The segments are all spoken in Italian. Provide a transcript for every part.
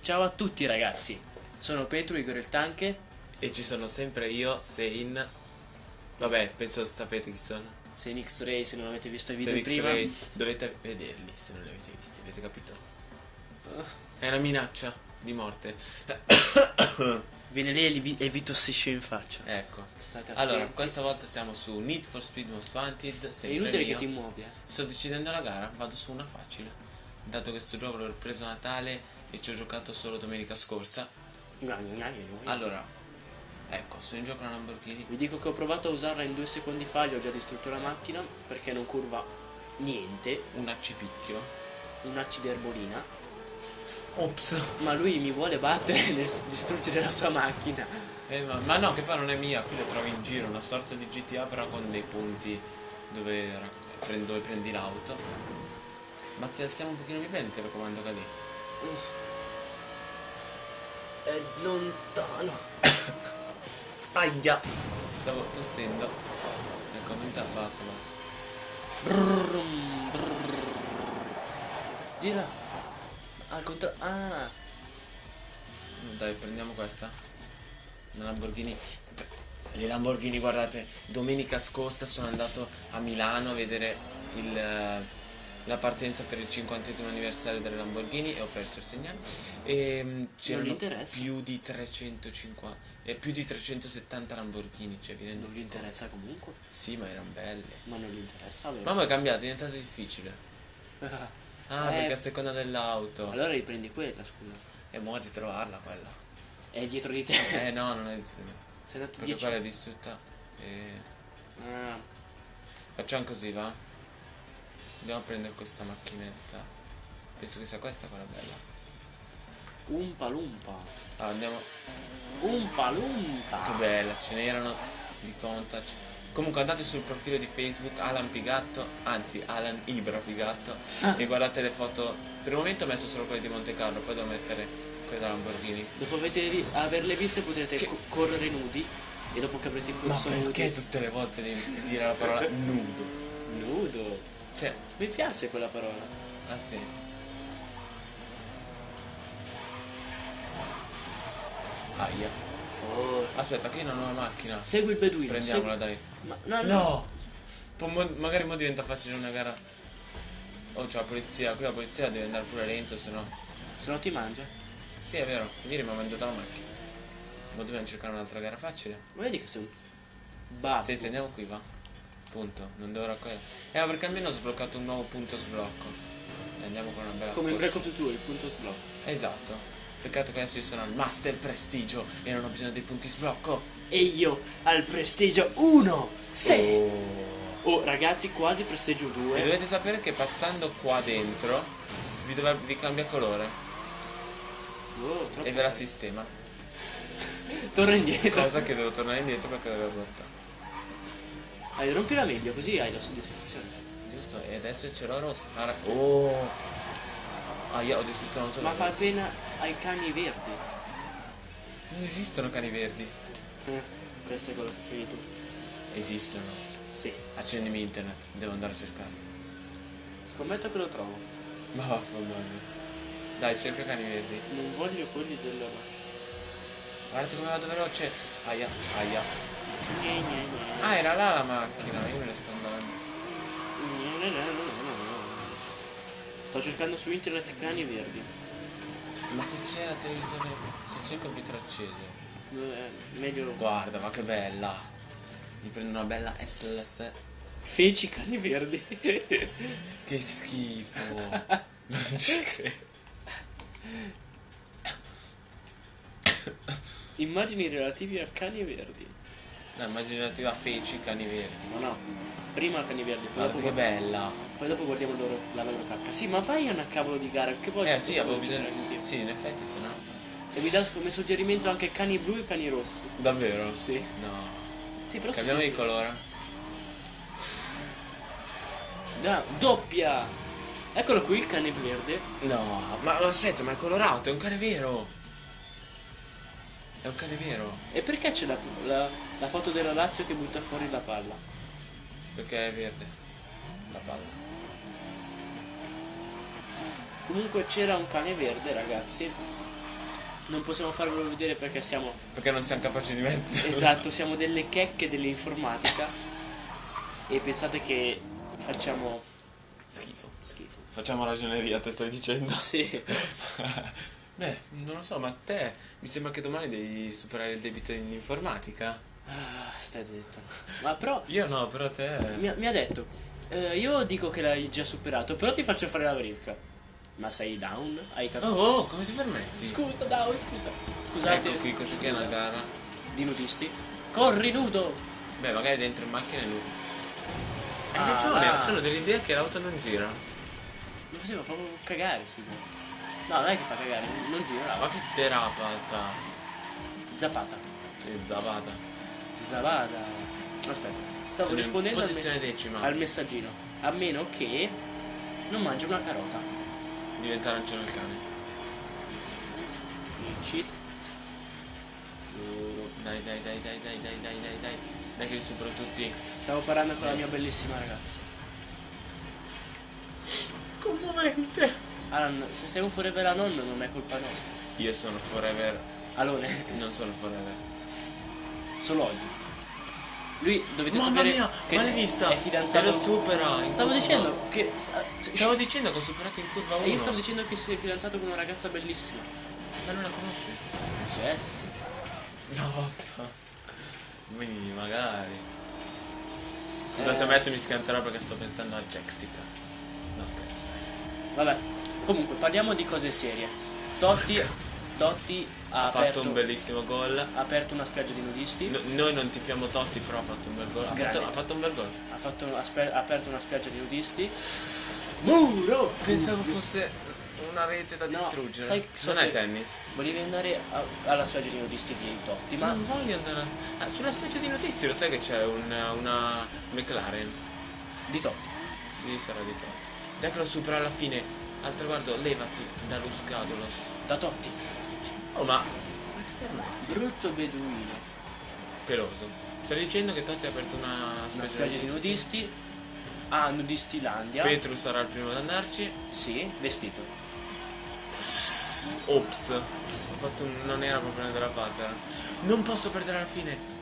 Ciao a tutti ragazzi, sono Petro Igor il Tanche E ci sono sempre io, Sein. Vabbè, penso sapete chi sono. sei in X-Ray se non avete visto i video Sein prima. X-Ray. Dovete vederli se non li avete visti, avete capito? È una minaccia di morte. Viene lì e vi- tossisce in faccia. ecco. State attenti. Allora, questa volta siamo su Need for Speed Most Wanted. È inutile mio. che ti muovi, eh. Sto decidendo la gara, vado su una facile. Dato che sto gioco l'ho preso a Natale e ci ho giocato solo domenica scorsa. Allora, ecco, sono in gioco una Lamborghini. Vi dico che ho provato a usarla in due secondi fa, gli ho già distrutto la macchina perché non curva niente, Un accipicchio. un'acida erbolina. Ops. Ma lui mi vuole battere nel s- distruggere la sua macchina. Eh, ma, ma no, che poi non è mia, qui la trovi in giro, una sorta di GTA però con dei punti dove, dove prendi l'auto. Ma se alziamo un pochino mi prendi, ti raccomando lì. È lontano. Aia! Stavo tossendo. Ecco, aumenta, basta, basta. Brum, brrr. Gira. Al contrario. Ah. Dai, prendiamo questa. Una Lamborghini. Le Lamborghini, guardate, domenica scorsa sono andato a Milano a vedere il, eh, la partenza per il cinquantesimo anniversario delle Lamborghini e ho perso il segnale. E mm, c'erano più di 350 e più di 370 Lamborghini, cioè vi Non gli conto? interessa comunque. Sì, ma erano belle. Ma non gli interessa, vero? Mamma è cambiato, è diventato difficile. Ah, Eh. perché a seconda dell'auto. allora riprendi quella, scusa. E mo' ritrovarla quella. È dietro di te. Eh no, non è di Sei andato Perché 10 quella è distrutta. E... Ah, Facciamo così, va? Andiamo a prendere questa macchinetta. Penso che sia questa quella bella. umpa lumpa. Ah, andiamo. Umpa lumpa. Che bella, ce n'erano di contact. Comunque andate sul profilo di Facebook Alan Pigatto, anzi Alan Ibra Pigatto e guardate le foto. Per il momento ho messo solo quelle di Monte Carlo, poi devo mettere quelle da Lamborghini. Dopo vi- averle viste potrete Che- co- correre nudi. E dopo che avrete Ma corso perché nudi. tutte le volte devi dire la parola nudo? Nudo. Cioè, Mi piace quella parola. ah sì. Aia. Oh. Aspetta, qui è una nuova macchina. Segui il beduino. Prendiamola, segui- dai. Ma, no, no. No! Mo- magari mo diventa facile una gara. Oh, c'è la polizia. Qui la polizia deve andare pure lento, se no. Se no ti mangia. Sì, è vero. Ieri mi ha mangiato la macchina. Ma dobbiamo cercare un'altra gara facile. Ma vedi che sei un babbo. Senti, andiamo qui, va. Punto. Non devo raccogliere. Eh, ma perché almeno ho sbloccato un nuovo punto sblocco. E andiamo con una bella Come in Ops 2, il punto sblocco. Esatto. Peccato che adesso io sono al Master Prestigio e non ho bisogno dei punti sblocco. E io al prestigio 1. Sì. Oh. Oh, ragazzi, quasi prestigio E 2. dovete sapere che passando qua dentro vi, dovrebbe- vi cambia colore Oh, troppo e ve la sistema. Torna indietro. Cosa che devo tornare indietro perché l'avevo rotta. Hai rompila meglio, così hai la soddisfazione. Giusto? E adesso ce l'ho rossa. Oh! Ah, io ho distrutto un'auto Ma fa rossa. Ai cani verdi. Non esistono cani verdi. Eh, questo è quello che fai tu. Esistono. Sì. Accendimi internet, devo andare a cercarli. Scommetto che lo trovo. Ma vaffanculo. Dai, cerca cani verdi. Non voglio quelli della Guardate come vado veloce. Aia, aia. Gne, gne, gne. Ah, era là la macchina, io me ne sto andando. Gne, gne, gne, gne, gne. Sto cercando su internet cani verdi. Ma se c'è la televisione, se c'è il computer acceso. Eh, meglio Guarda, ma che bella. Mi prendo una bella SLS. feci cani verdi. Che schifo. non ci credo. Immagini relativi a cani verdi. No, immaginativa feci cani verdi. Ma no, prima cani verdi, poi Guarda che bella. poi dopo guardiamo loro, la loro cacca. Sì, ma vai a una cavolo di gara, che vuoi? Eh sì, avevo bisogno di... Sì, in effetti se no. E mi dà come suggerimento anche cani blu e cani rossi. Davvero? Sì. No. Sì, però Cambiamo di colore. Da, doppia! Eccolo qui il cane verde. No, ma aspetta, ma è colorato, è un cane vero. È un cane vero. E perché c'è la, la- la foto della Lazio che butta fuori la palla? Perché è verde. La palla. Comunque c'era un cane verde, ragazzi. Non possiamo farvelo vedere perché siamo. Perché non siamo capaci di mettere. Esatto, siamo delle checche dell'informatica. E pensate che facciamo Schifo. schifo. Facciamo ragioneria, te stai dicendo? Sì. Beh, non lo so, ma a te mi sembra che domani devi superare il debito in informatica. Ah, stai zitto. Ma però Io no, però te. mi, ha- mi ha detto, eh, io dico che l'hai già superato, però ti faccio fare la verifica. Ma sei down? Hai Oh, capito? oh, come ti permetti? Scusa, down, scusa. Scusate, Ecco qui, questa qui è una gara. di nudisti. Corri nudo! Beh, magari dentro in macchina e lui. Hai Ah. ragione, ho solo dell'idea che l'auto non gira. Mi faceva proprio cagare gioco. No, non è che fa cagare, non gira. Ma che derapata. Zapata. Sì, zabata. Zapata. Aspetta, stavo Sono rispondendo al, me- al messaggino. A meno che non mangi una carota. Diventa arancione il cane. Cheat. Dai, dai, dai, dai, dai, dai, dai, dai, dai. Dai che li supero tutti. Stavo parlando con la mia bellissima ragazza. Commovente. Alan, se sei un forever anon non è colpa nostra. Io sono forever. Alone, Non sono forever. solo oggi. Lui dovete Mamma sapere mia, che ma l'hai vista? è fidanzato. E lo supera. Stavo dicendo che sta- Stavo dicendo che ho superato in curva 1. E io stavo dicendo che sei fidanzato con una ragazza bellissima. Ma non la conosci? Jess. Stop. Quindi magari. Scusate Eh. me se mi schianterò perché sto pensando a Jessica. No scherzo. Vabbè. Comunque, parliamo di cose serie. Totti, Totti ha, Ha aperto, fatto un bellissimo gol. ha aperto una spiaggia di nudisti. No- noi non tifiamo Totti, però ha fatto un bel gol. Ha fatto, ha fatto un bel gol. Ha, fatto, ha aperto una spiaggia di nudisti. Muro! Pensavo fosse una rete da No, distruggere. sai- so non è tennis. Volevi andare a- alla spiaggia di nudisti di Totti, ma non voglio andare. Ah, sulla spiaggia di notizie lo sai che c'è un- una McLaren? di Totti. Sì, sarà di Totti. Dai che lo supera alla fine. Al traguardo, levati dallo scadolos. Da Totti. Oh, ma. Brutto beduino. Peloso. Stai dicendo che Totti ha aperto una Una spiaggia, di nudisti. A Nudistilandia. Petru sarà il primo ad andarci. Sì, vestito. Ops. Ho fatto un... non era proprio una derapata. Non posso perdere alla fine.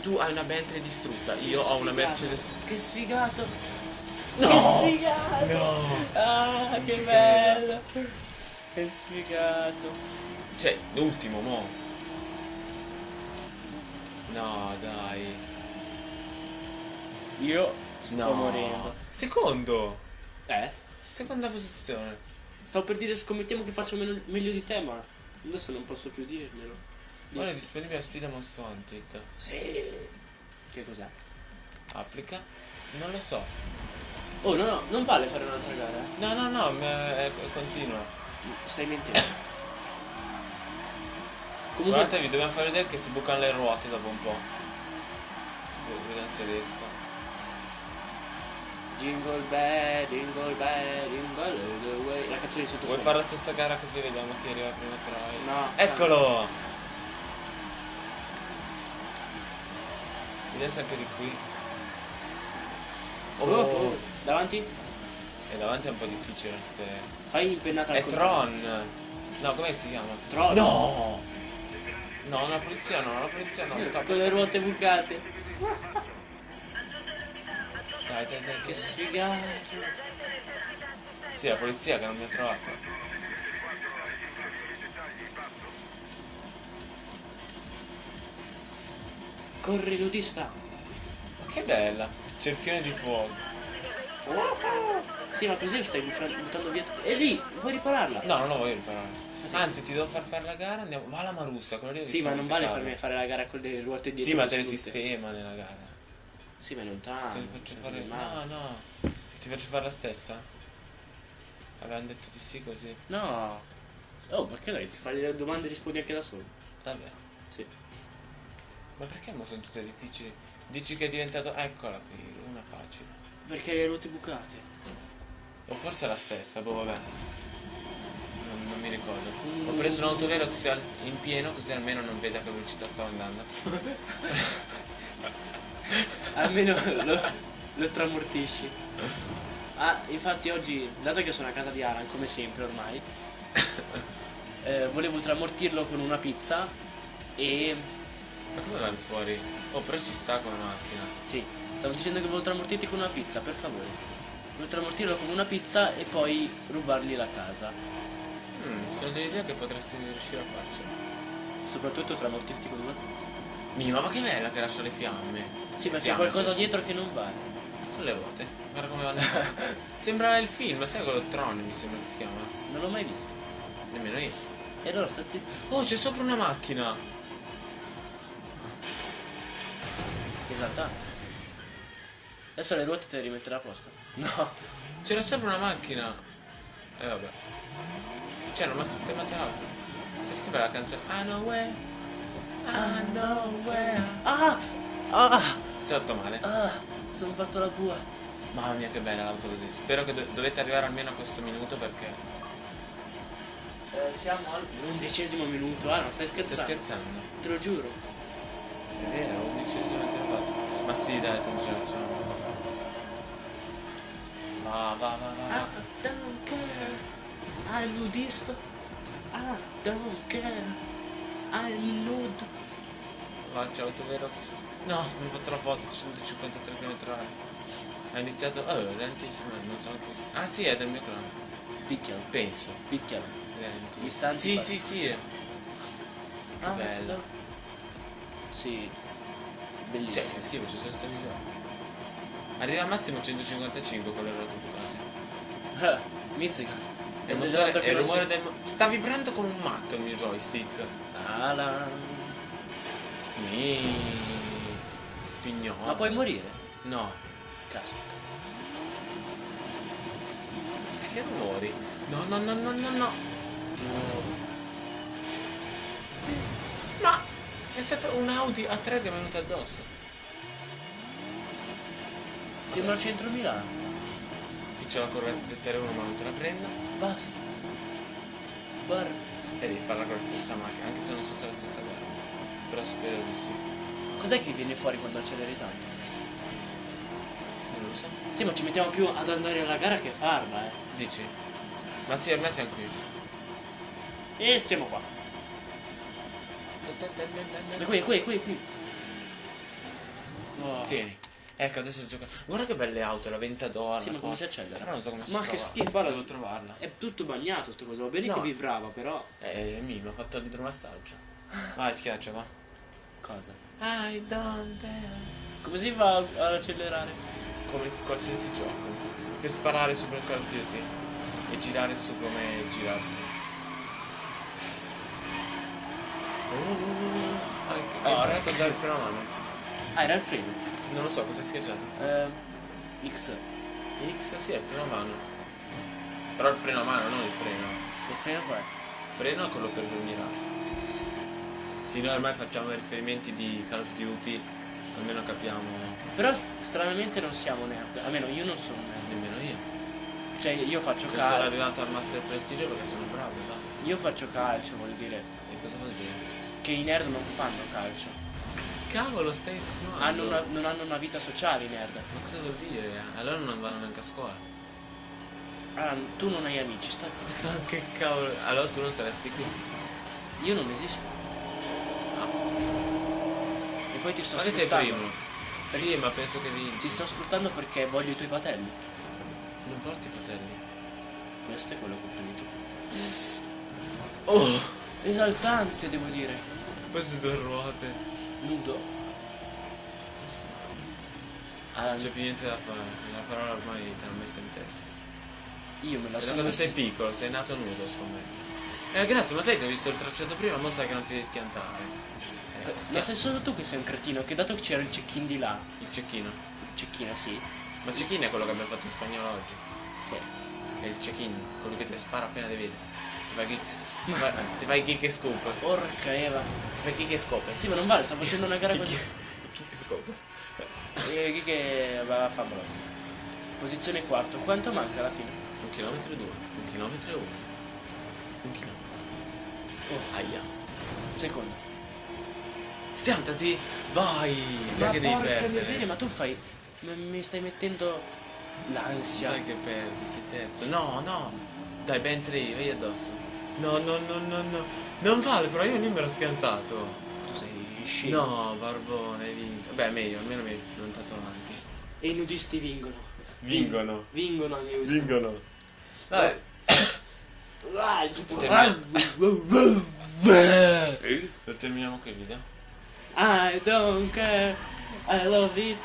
Tu hai una Bentley distrutta, io Che ho una sfigato. Mercedes. Che sfigato. No! Che sfigato. No! Ah, che bello. Che sfigato. Cioè, l'ultimo, mo. No, dai. Io sto No. morendo. Secondo. Eh? Seconda posizione. Stavo per dire scommettiamo che faccio meno- meglio di te, ma adesso non posso più dirmelo. Di- Ora è disponibile a Sfida Most Wanted. Sì. Che cos'è? Applica? Non lo so. Oh, no, no, non vale fare un'altra gara. No, no, no, è- continua. Stai mentendo. Comunque, Guardatevi, dobbiamo far vedere che si bucano le ruote dopo un po'. Vediamo se riesco. jingle bell, jingle bell, jingle all the way. La canzone di sottofondo. Vuoi fare la stessa gara così vediamo chi arriva prima tra i... No. Eccolo! Vediamo se anche di qui. Oh, oh, davanti? E davanti è un po' difficile se... Fai impennata al È. Tron! No, come si chiama? Tron. No! No, la polizia no, la polizia no, scappa. Con le ruote bucate. Dai, dai, dai. Che sfigato. Sì, la polizia che non mi ha trovato. Corri nudista. Ma che bella! Cerchione di fuoco. Sì, ma così stai buttando via tutto. E lì, puoi ripararla. No, non lo voglio imparare. Ah, sì. Anzi, ti devo far fare la gara, andiamo. Va alla Marussa, quello lì Sì, ma non vale farmi fare la gara con le ruote dietro. Sì, ma te le sistema nella gara. Sì, ma non tanto. Te faccio fare. Ma- No, no. Ti faccio fare la stessa? Avevano detto di sì così. No. Oh, perché dai, ti fai le domande e rispondi anche da solo. Vabbè. Sì. Ma perché mo sono tutte difficili? Dici che è diventato. Eccola qui, una facile. Perché le ruote bucate. O forse è la stessa, boh vabbè. Non, non mi ricordo. Ho preso un autovelox in pieno così almeno non vede a che velocità stavo andando. Almeno lo, lo tramortisci. Ah, infatti oggi, dato che sono a casa di Alan, come sempre ormai, eh, volevo tramortirlo con una pizza e... Ma come vai fuori? Oh, però ci sta con la macchina. Sì, stavo dicendo che volevo tramortirti con una pizza, per favore. Volevo tramortirlo con una pizza e poi rubargli la casa. Mm, sono dell'idea che potresti riuscire a farcela. Soprattutto tramortirti con una pizza. Mima, ma che bella che lascia le fiamme. Sì, ma c'è qualcosa sì, dietro che non va. Sono le ruote. Guarda come vanno. sembra il film, sai quello Tron mi sembra che si chiama. Non l'ho mai visto. Nemmeno io. E allora sta zitto. Oh, c'è sopra una macchina. Esaltante. Adesso le ruote te le rimetterà a posto. No. C'era sopra una macchina. E eh, vabbè. C'era ma sistemata l'auto. Si scrive la canzone. I know where. I know where. Ah! Ah! Si è fatto male. Ah! Sono fatto la bua. Mamma mia che bella l'auto così. Spero che do- dovete arrivare almeno a questo minuto perché. Eh, siamo al undicesimo minuto. Ah, non stai Stai scherzando? scherzando? Te lo giuro. È vero, undicesimo e zero fatto. Ma sì, dai, te lo ce la. Va, va, va, va, va. don't care. I'm nudista. Ah, don't care. I'm nude. Va, c'è Autoverox. No, mi ho fatto la foto, 153 km Ha iniziato. Oh, lentissimo, non so anche. se- Ah sì, è del mio clan. Picchialo, Penso. picchialo. Lenti. Mi sta Sì, sì, sì. Ah, bello. no. Sì. Cioè, Bellissimo. che schifo, c'è solo sta misura. Arriva al massimo 155 con le ruote bucate. Ah, Mizzica. E il motore, il rumore si- del. Sta vibrando con un matto il mio joystick. Alan. Mi. Pignolo. Ma puoi morire? No. Caspita. Che rumori? No, no, no, no, no, no. Ma è stato un Audi A3 che è venuto addosso. Siamo al centro Milano. Qui c'è la corretta 701 ma non te la prendo. Basta. Guarda. E devi farla con la stessa macchina, anche se non so se è la stessa gara. Però spero di sì. Cos'è che viene fuori quando acceleri tanto? Non lo so. Sì, ma ci mettiamo più ad andare alla gara che farla, eh. Dici? Ma sì, ormai siamo qui. E siamo qua. E qui, qui, qui, qui. Oh. Tieni. Ecco, adesso gioca. Guarda che belle auto, la Ventador. Sì, ma come si accelera? Però non so come si Ma trova. che schifo, Devo trovarla. È tutto bagnato sto coso. Va bene No. che vibrava, però. Eh, mi ha fatto l'idromassaggio. Vai, schiaccia, va. Cosa? I don't dare. Come si fa ad accelerare? Come in qualsiasi gioco. Per sparare su per Call of Duty. E girare su come girarsi. Uh, hai hai Oh, già il freno a mano? Ah, era il freno. Non lo so, cosa hai schiacciato? Eh, X. X sì, è il freno a mano. Però il freno a mano, non il freno. Il freno qua è. Freno è quello per mirare. Sì, noi ormai facciamo riferimenti di Call of Duty, almeno capiamo Però stranamente non siamo nerd. Almeno io non sono nerd. nemmeno io. Cioè, io faccio Se sono calcio. arrivato al Master Prestigio perché sono bravo, basta. Io faccio calcio, voglio dire. E cosa vuol dire? Che i nerd non fanno calcio. Cavolo, stai insinuando? Hanno una- non hanno una vita sociale i nerd. Ma cosa vuol dire? Allora non vanno neanche a scuola. Ah, tu non hai amici, sta zitto. Ma che cavolo? Allora tu non saresti qui. Io non esisto. E poi ti sto Ma che sei sfruttando. primo? Sì, ma penso che vinci. Ti sto sfruttando perché voglio i tuoi patelli. Non porti i fratelli. Questo è quello che credi tu. Oh! Esaltante, devo dire. Su due ruote. Nudo. Ah, Non c'è più niente da fare. La parola ormai te l'ho messa in testa. io me la sono quando sei piccolo, sei nato nudo, scommetto. Eh, grazie, ma te che hai visto il tracciato prima, mo sai che non ti devi schiantare. Eh, Ma sei solo tu che sei un cretino, che dato che c'era il check-in di là, Il cecchino. il check-in sì, Ma il cecchino è quello che abbiamo fatto in spagnolo oggi. sì. È il check-in, quello che ti spara appena ti vede. Ti fai kick, ti fai, ti fai kick e scoop. Porca Eva. Ti fai kick e scoop. Sì, ma non vale, sto facendo una gara Kick- così. Kick e scoop. E chi che va a farlo? Posizione quarto. Quanto manca alla fine? Un chilometro e due, un chilometro e uno. Un chilometro. Oh, Aia. secondo. Schiantati! Vai! Ma Perché devi perdere? miseria, ma tu fai. Mi stai mettendo. L'ansia. Dai che perdi, sei terzo. No, no. Dai, ben tre io addosso. No, no, no, no, no. Non vale, però io lì me l'ho schiantato. Tu sei scemo. No, Barbone, hai vinto. Beh, meglio, almeno mi hai piantato avanti. E i nudisti vincono. Vincono. Vincono anche questi. Vincono. Vabbè. Vai, Lo terminiamo qui il video. I don't care, I love it,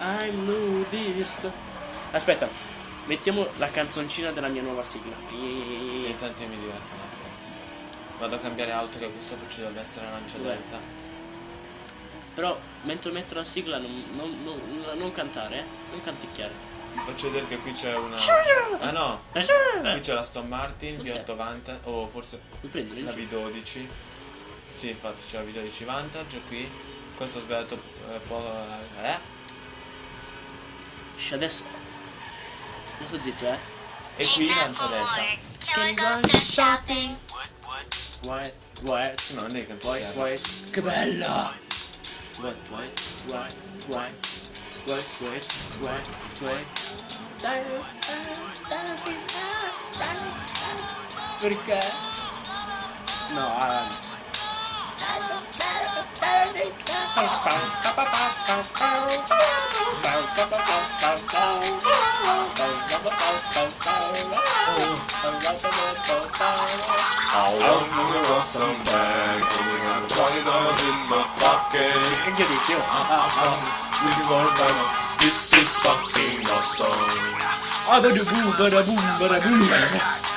I'm nudist. Aspetta, mettiamo la canzoncina della mia nuova sigla. Sì, intanto io mi diverto un attimo. Vado a cambiare auto che qui sopra ci dovrebbe essere la lancia delta. Però mentre metto la sigla non, non- non- non cantare, eh? Non canticchiare. Vi faccio vedere che qui c'è una. Ah no! Qui c'è la Aston Martin V8 Vantage. O forse Non prendi la il giro. V12. Sì, infatti c'è la V12 Vantage qui. Questo ho sbagliato eh, po'. Eh? Shh, adesso. Adesso zitto, eh. E qui lancia delta. Can we go to shopping? White, white. No, non è che White, white. Che bella! White, white, white, white. White, white, white, white. Perché? No, I'm gonna rock some bags. Only got twenty dollars in my pocket. We can get it too. We can go and buy one. This is fucking awesome. Ah, bada boom, bada boom, bada boom.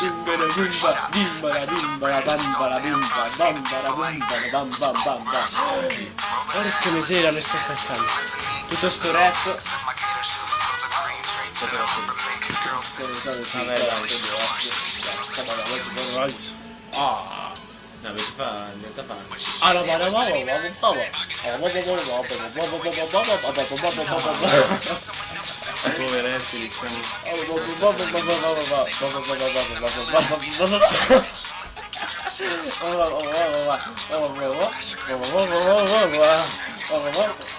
Bim, ba- bam, bada boom, bada bam, bam, bam, bam. Porca miseria, mi sto spezzando. Tutto sto rap. Ah. No, perché fa. Diventa fa. Ah, no, ma no, ma no, ma no, Poveretti, diciamo.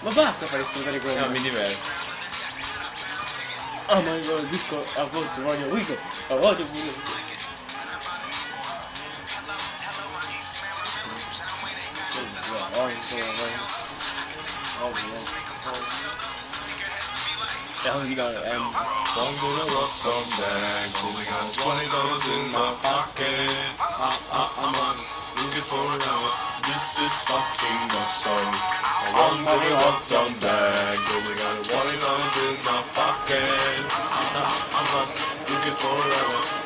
Ma basta fare esplodere No, quello. mi diverto. Oh my god, disco, a volte voglio Wigo, a volte voglio. I'm gonna rock some bags, only got twenty dollars in my pocket. I, I, I'm on looking for an hour. This is fucking awesome. I'm gonna rock some bags, only got twenty dollars in my pocket. I, I, I'm on looking for an hour.